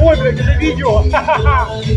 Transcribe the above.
Ой, блядь, это видео.